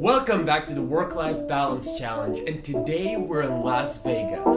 Welcome back to the Work-Life Balance Challenge and today we're in Las Vegas.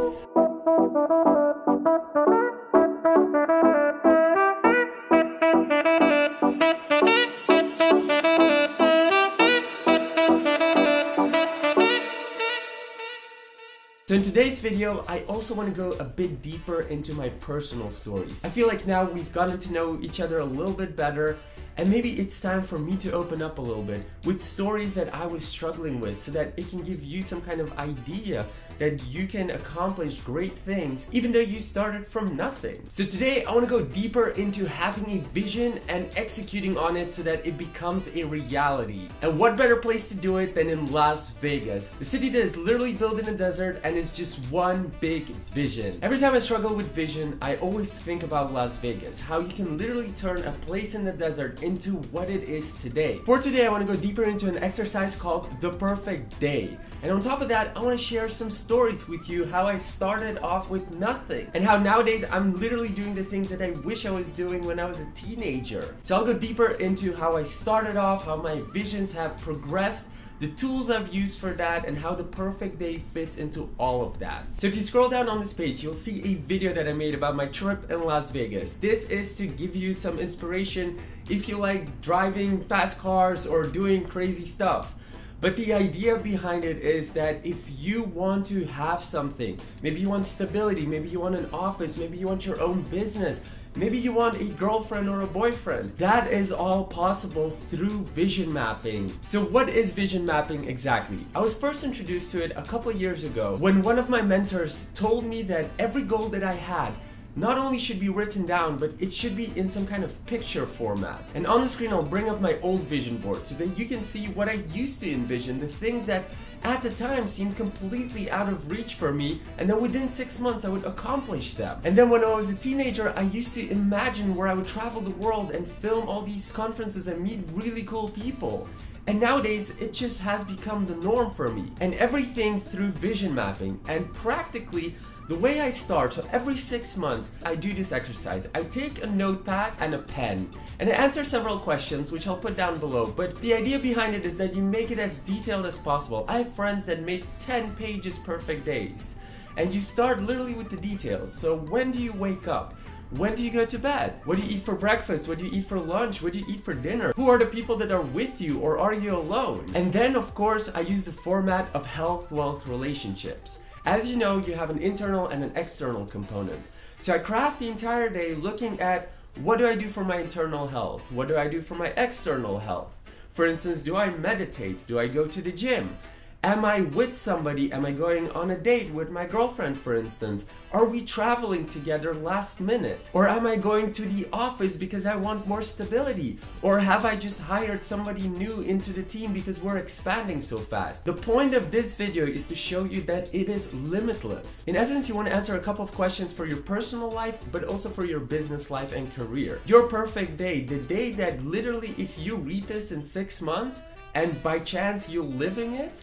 So in today's video, I also want to go a bit deeper into my personal stories. I feel like now we've gotten to know each other a little bit better and maybe it's time for me to open up a little bit with stories that I was struggling with so that it can give you some kind of idea that you can accomplish great things even though you started from nothing. So today I want to go deeper into having a vision and executing on it so that it becomes a reality. And what better place to do it than in Las Vegas, the city that is literally built in a desert and is just one big vision. Every time I struggle with vision, I always think about Las Vegas, how you can literally turn a place in the desert into what it is today. For today, I want to go deeper into an exercise called the perfect day. And on top of that, I want to share some stories with you how I started off with nothing and how nowadays I'm literally doing the things that I wish I was doing when I was a teenager. So I'll go deeper into how I started off, how my visions have progressed, the tools I've used for that, and how the perfect day fits into all of that. So if you scroll down on this page, you'll see a video that I made about my trip in Las Vegas. This is to give you some inspiration if you like driving fast cars or doing crazy stuff. But the idea behind it is that if you want to have something, maybe you want stability, maybe you want an office, maybe you want your own business, Maybe you want a girlfriend or a boyfriend. That is all possible through vision mapping. So what is vision mapping exactly? I was first introduced to it a couple years ago when one of my mentors told me that every goal that I had not only should be written down, but it should be in some kind of picture format. And on the screen, I'll bring up my old vision board so that you can see what I used to envision, the things that at the time seemed completely out of reach for me, and then within six months I would accomplish them. And then when I was a teenager, I used to imagine where I would travel the world and film all these conferences and meet really cool people. And nowadays, it just has become the norm for me. And everything through vision mapping. And practically, the way I start, so every six months, I do this exercise. I take a notepad and a pen, and I answer several questions, which I'll put down below. But the idea behind it is that you make it as detailed as possible. I have friends that make 10 pages perfect days. And you start literally with the details. So when do you wake up? When do you go to bed? What do you eat for breakfast? What do you eat for lunch? What do you eat for dinner? Who are the people that are with you or are you alone? And then of course, I use the format of health, wealth, relationships. As you know, you have an internal and an external component. So I craft the entire day looking at what do I do for my internal health? What do I do for my external health? For instance, do I meditate? Do I go to the gym? Am I with somebody? Am I going on a date with my girlfriend, for instance? Are we traveling together last minute? Or am I going to the office because I want more stability? Or have I just hired somebody new into the team because we're expanding so fast? The point of this video is to show you that it is limitless. In essence, you want to answer a couple of questions for your personal life, but also for your business life and career. Your perfect day, the day that literally if you read this in six months, and by chance you're living it,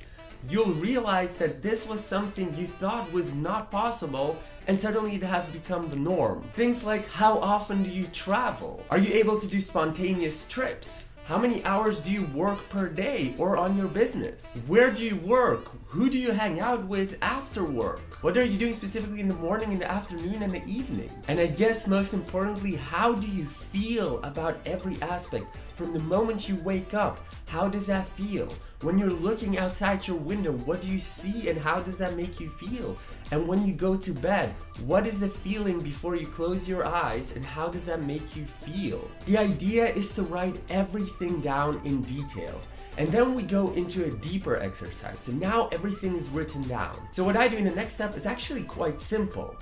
you'll realize that this was something you thought was not possible and suddenly it has become the norm. Things like how often do you travel? Are you able to do spontaneous trips? How many hours do you work per day or on your business? Where do you work? Who do you hang out with after work? What are you doing specifically in the morning, in the afternoon, and the evening? And I guess most importantly, how do you feel about every aspect? From the moment you wake up, how does that feel? When you're looking outside your window, what do you see and how does that make you feel? And when you go to bed, what is the feeling before you close your eyes and how does that make you feel? The idea is to write everything down in detail. And then we go into a deeper exercise. So now everything is written down. So what I do in the next step is actually quite simple.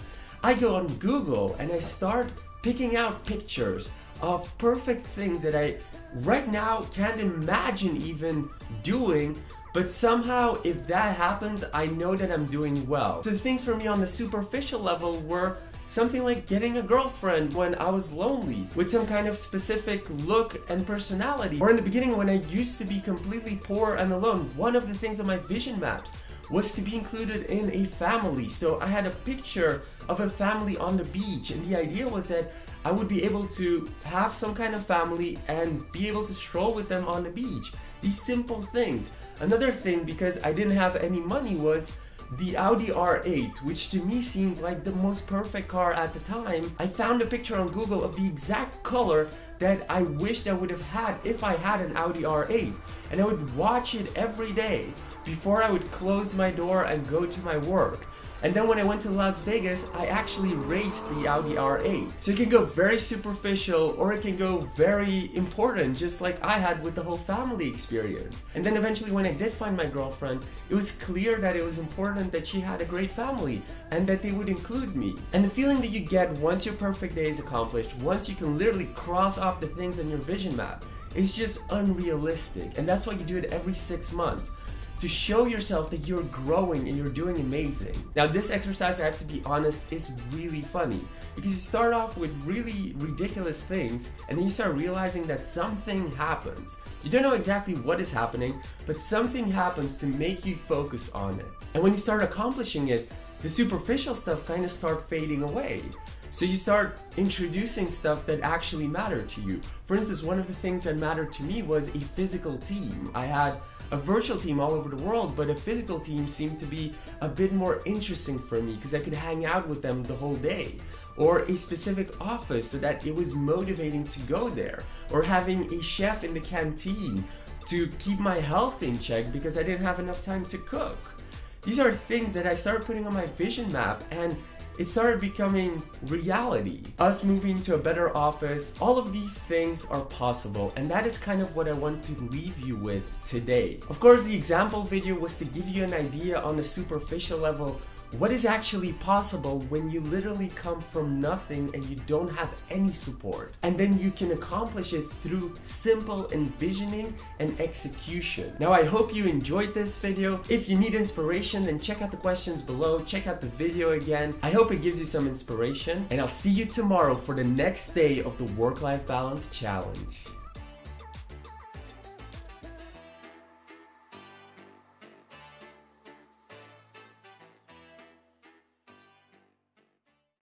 I go on Google and I start picking out pictures of perfect things that I right now can't imagine even doing but somehow if that happens I know that I'm doing well. So things for me on the superficial level were something like getting a girlfriend when I was lonely with some kind of specific look and personality. Or in the beginning when I used to be completely poor and alone, one of the things on my vision maps was to be included in a family. So I had a picture of a family on the beach and the idea was that I would be able to have some kind of family and be able to stroll with them on the beach. These simple things. Another thing, because I didn't have any money, was the Audi R8, which to me seemed like the most perfect car at the time. I found a picture on Google of the exact color that I wished I would have had if I had an Audi R8. And I would watch it every day before I would close my door and go to my work. And then when I went to Las Vegas, I actually raced the Audi R8. So it can go very superficial or it can go very important, just like I had with the whole family experience. And then eventually when I did find my girlfriend, it was clear that it was important that she had a great family and that they would include me. And the feeling that you get once your perfect day is accomplished, once you can literally cross off the things on your vision map, is just unrealistic. And that's why you do it every six months to show yourself that you're growing and you're doing amazing. Now this exercise, I have to be honest, is really funny because you start off with really ridiculous things and then you start realizing that something happens. You don't know exactly what is happening, but something happens to make you focus on it. And when you start accomplishing it, the superficial stuff kind of start fading away. So you start introducing stuff that actually matter to you. For instance, one of the things that mattered to me was a physical team. I had a virtual team all over the world, but a physical team seemed to be a bit more interesting for me because I could hang out with them the whole day. Or a specific office so that it was motivating to go there. Or having a chef in the canteen to keep my health in check because I didn't have enough time to cook. These are things that I started putting on my vision map and it started becoming reality. Us moving to a better office, all of these things are possible and that is kind of what I want to leave you with today. Of course, the example video was to give you an idea on a superficial level what is actually possible when you literally come from nothing and you don't have any support. And then you can accomplish it through simple envisioning and execution. Now I hope you enjoyed this video. If you need inspiration then check out the questions below, check out the video again. I hope it gives you some inspiration and I'll see you tomorrow for the next day of the Work-Life Balance Challenge.